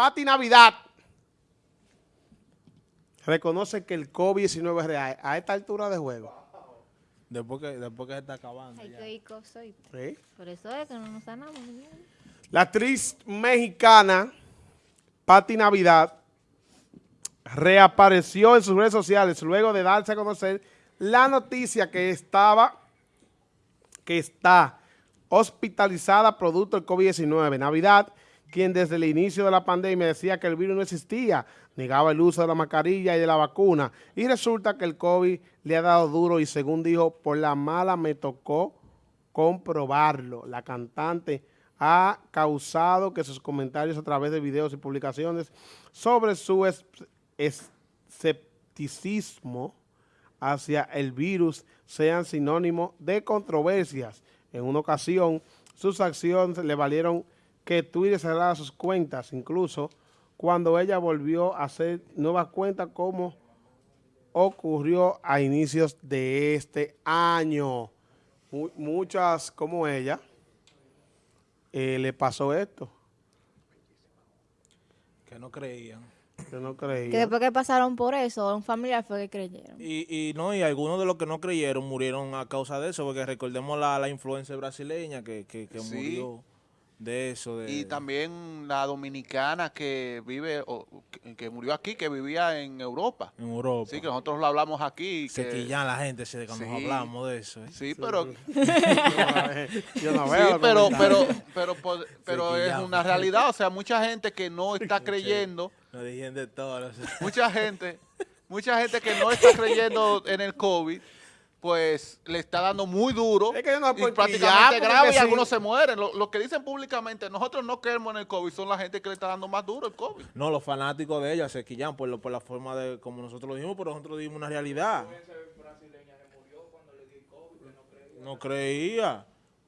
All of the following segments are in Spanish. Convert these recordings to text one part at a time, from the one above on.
Pati Navidad reconoce que el COVID-19 es real a esta altura de juego. Después que, después que se está acabando. Hay ya. que ir. ¿sí? Por eso es que no nos sanamos. La actriz mexicana Pati Navidad reapareció en sus redes sociales luego de darse a conocer la noticia que estaba, que está hospitalizada producto del COVID-19. Navidad, quien desde el inicio de la pandemia decía que el virus no existía, negaba el uso de la mascarilla y de la vacuna, y resulta que el COVID le ha dado duro y según dijo, por la mala me tocó comprobarlo. La cantante ha causado que sus comentarios a través de videos y publicaciones sobre su es- escepticismo hacia el virus sean sinónimo de controversias. En una ocasión, sus acciones le valieron que Twitter cerrara sus cuentas, incluso cuando ella volvió a hacer nuevas cuentas como ocurrió a inicios de este año. Mu- muchas como ella eh, le pasó esto, Que no creían. yo no Que creía. después que pasaron por eso, un familiar fue que creyeron. Y, y no, y algunos de los que no creyeron murieron a causa de eso, porque recordemos la, la influencia brasileña que, que, que Sí. murió de eso. De, Y también la dominicana que vive, o, que, que murió aquí, que vivía en Europa. en Europa. Sí, que nosotros lo hablamos aquí. se que- quillan la gente se, cuando Sí. hablamos de eso. ¿eh? Sí, pero, yo no sí, veo los pero, pero, pero, pod- pero es una realidad. O sea, mucha gente que no está creyendo, Nos dijeron de todo. no sé. mucha gente, mucha gente que no está creyendo en el COVID, pues le está dando muy duro Es que no y prácticamente grave y sí. algunos se mueren. Lo, lo que dicen públicamente, nosotros no creemos en el COVID, son la gente que le está dando más duro el COVID. No, los fanáticos de ella se quillan por, lo- por la forma de como nosotros lo dijimos, pero nosotros dijimos una realidad. No creía.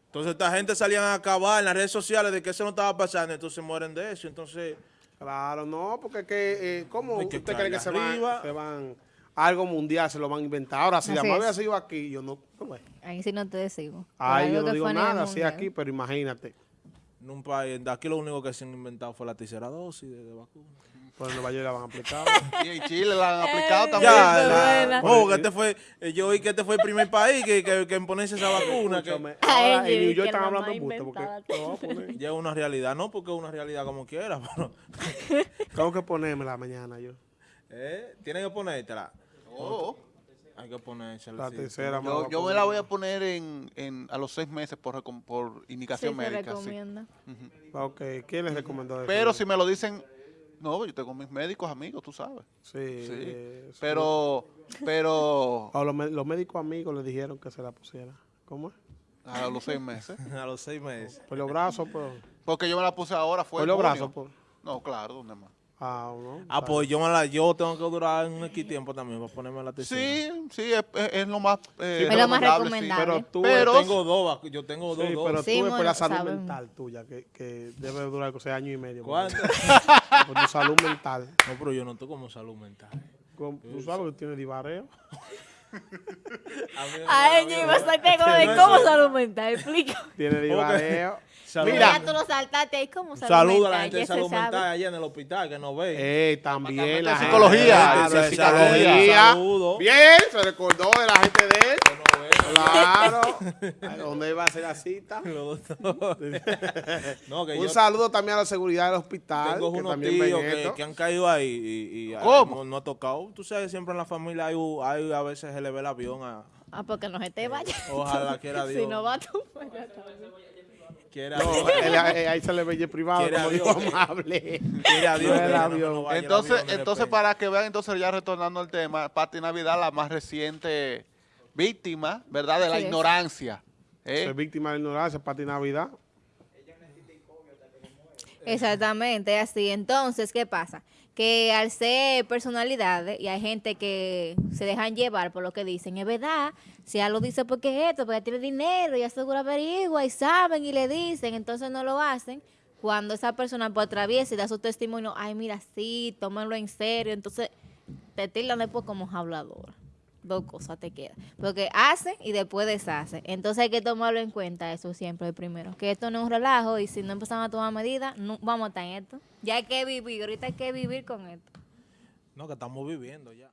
Entonces esta gente salían a acabar en las redes sociales de que eso no estaba pasando, entonces mueren de eso. Entonces, Claro, no, porque es que, eh, ¿cómo que usted cree que se van, se van algo mundial, se lo van a inventar? Ahora, si la Así es. había sido aquí, yo no, no ve. Ahí sí no te decimos. Algo yo no digo nada, así mundial. aquí, pero imagínate, en un país, de aquí lo único que se han inventado fue la tercera dosis de, de vacuna. por en Nueva York la van a aplicar. Y en Chile la han aplicado también. Ya, la- oh, que este fue, eh, yo oí que este fue el primer país que, que, que en ponerse esa vacuna. que ahora en York la están hablando busto, porque ya es una realidad, no porque es una realidad como quiera, pero Tengo que ponérmela mañana yo. eh, tienen que ponértela. Oh. Hay que ponérsela. La sí. tercera Yo, me poner. la voy a poner en, en, a los seis meses por, recom- por Sí, indicación se médica. sí. recomienda. Ok, ¿quién les recomendó eso? Pero si me lo dicen, no, yo tengo mis médicos amigos, tú sabes. Sí, Sí. eh, sí. Pero, pero A los, médicos amigos le dijeron que se la pusiera. ¿Cómo es? a los seis meses. A los seis meses. Por los brazos, por, Porque yo me la puse ahora, fue por los brazos, por. No, claro, ¿dónde más? Ah, no. Ah, pues yo, me la, yo tengo que durar un X tiempo también para ponerme la tercera. Sí, sí, es, es- es lo más eh, Es lo más recomendable. Pero tú, Pero- tengo dos, yo tengo dos sí, pero tú es por la salud saben. mental tuya, que, que debe durar o sea, año y medio. ¿Cuánto? Por tu salud mental. No, pero yo no estoy como salud mental. Con- Tú sabes que tiene divareo. A mí- iba a de cómo salud mental, explica. Tiene divareo. Salud- Mira. Tú lo saltaste ahí, ¿cómo salud Saludo a la gente de salud sabe. mental allá en el hospital que nos ve. Eh, también la de gente- psicología, de psicología. Saludo. Bien, se recordó de la gente de él. Claro. ¿Dónde iba a ser la cita? No, que Un yo saludo también a la seguridad del hospital, tengo que unos también tíos que, que han caído ahí y, y ¿Cómo? No, no ha tocado. Tú sabes, siempre en la familia hay, hay a veces se le ve el avión a... Ah, porque no se te vaya. Ojalá quiera Dios. Si no va tú, pues ya está. Quiera No, Dios. él- él- ahí se le ve el privado, como dijo amable. No que no- no Entonces, entonces para que vean, entonces ya retornando al tema, Pati Navidad, la más reciente víctima, ¿verdad? De la ignorancia. ¿eh? Ser víctima de la ignorancia, Pati Navidad. Exactamente, así. Entonces, ¿qué pasa? Que al ser personalidades y hay gente que se dejan llevar por lo que dicen, es verdad, si ella lo dice porque es esto, porque tiene dinero y asegura averigua y saben y le dicen, entonces no lo hacen. Cuando esa persona pues, atraviesa y da su testimonio, ay, mira, sí, tómenlo en serio, entonces te tildan después como habladora. Dos cosas te quedan. Porque hace y después deshace. Entonces hay que tomarlo en cuenta eso siempre el primero. Que esto no es un relajo y si no empezamos a tomar medidas, vamos a estar en esto. Ya hay que vivir, ahorita hay que vivir con esto. No, que estamos viviendo ya.